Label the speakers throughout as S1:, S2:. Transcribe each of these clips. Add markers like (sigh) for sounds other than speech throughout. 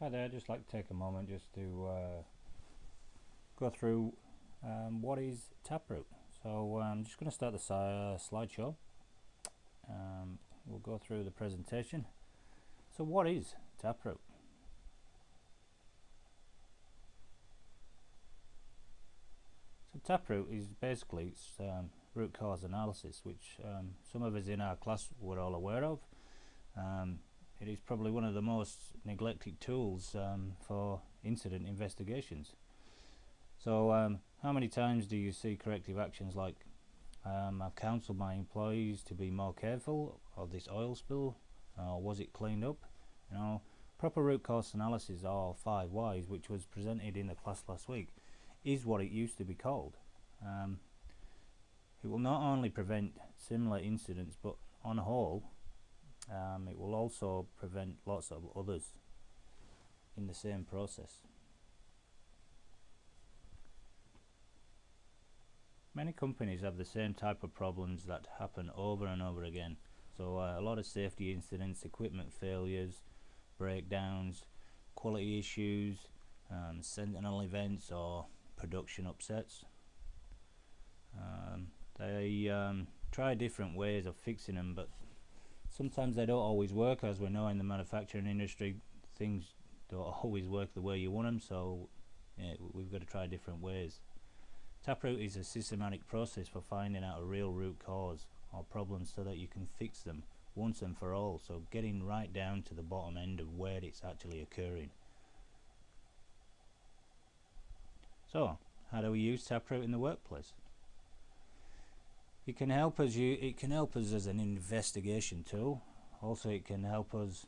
S1: Hi there, just like to take a moment just to uh, go through um, what is Taproot. So I'm just going to start the uh, slideshow. Um, we'll go through the presentation. So what is Taproot? So Taproot is basically um, root cause analysis, which um, some of us in our class were all aware of. Um, it is probably one of the most neglected tools um, for incident investigations. So um, how many times do you see corrective actions like um, I've counselled my employees to be more careful of this oil spill or was it cleaned up? You know, proper root cause analysis or 5 whys which was presented in the class last week is what it used to be called. Um, it will not only prevent similar incidents but on a whole also prevent lots of others in the same process. Many companies have the same type of problems that happen over and over again. So uh, a lot of safety incidents, equipment failures, breakdowns, quality issues, um, sentinel events or production upsets. Um, they um, try different ways of fixing them but sometimes they don't always work as we know in the manufacturing industry things don't (laughs) always work the way you want them so yeah, we've got to try different ways. Taproot is a systematic process for finding out a real root cause or problems so that you can fix them once and for all so getting right down to the bottom end of where it's actually occurring. So how do we use taproot in the workplace it can help us you it can help us as an investigation tool. Also it can help us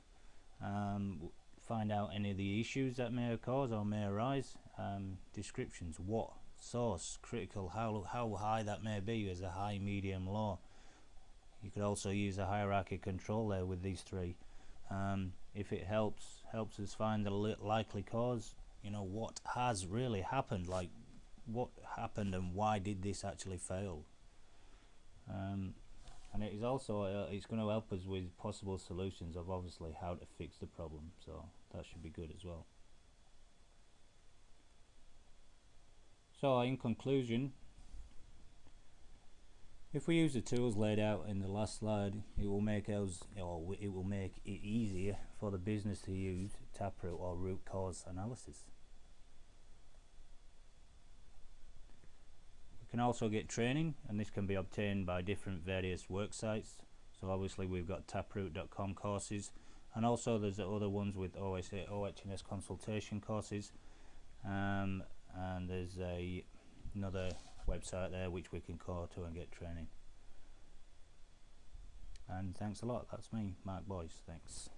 S1: um, find out any of the issues that may cause or may arise. Um, descriptions what source critical how how high that may be as a high medium low you could also use a hierarchy control there with these three. Um, if it helps helps us find the likely cause you know what has really happened like what happened and why did this actually fail um, and it is also uh, it's going to help us with possible solutions of obviously how to fix the problem so that should be good as well. So in conclusion if we use the tools laid out in the last slide it will make us or it will make it easier for the business to use taproot or root cause analysis can also get training and this can be obtained by different various work sites. So obviously we've got taproot.com courses and also there's other ones with OSA, OHS consultation courses. Um, and there's a another website there which we can call to and get training. And thanks a lot. That's me Mark Boyce. Thanks